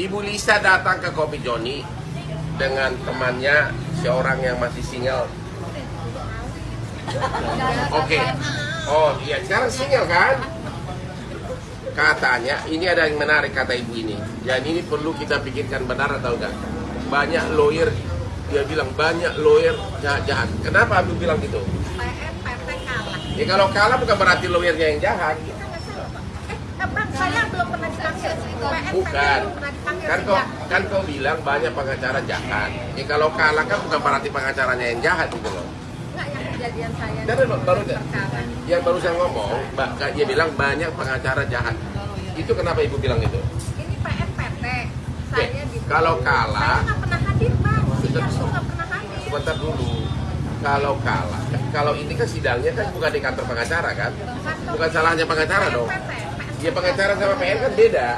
Ibu Lisa datang ke Kopi Joni dengan temannya seorang yang masih single. Oke. Oh iya, sekarang single kan? Katanya, ini ada yang menarik kata ibu ini. Dan ini perlu kita pikirkan benar atau enggak. Banyak lawyer, dia bilang banyak lawyer jahat-jahat. Kenapa Abu bilang gitu? Ya kalau kalah bukan berarti lawyernya yang jahat. Kita nggak sih Bapak? Eh, Bang, saya belum pernah Bukan. Kan kau, kan kau bilang banyak pengacara jahat. Ya kalau kalah kan bukan berarti pengacaranya yang jahat gitu loh. Enggak yang kejadian saya. Dari baru yang baru saya ngomong, Mbak, dia bilang banyak pengacara jahat. Itu kenapa ibu bilang itu? Ini PM PT. Oke, Saya di kalau kalah, Saya nggak pernah hadir, Bang. Sebentar. Sidang tuh nggak pernah hadir. sebentar dulu. Kalau kalah, kalau ini kan sidangnya kan bukan di kantor pengacara kan? Bukan salahnya pengacara dong. Ya pengacara sama PN kan beda.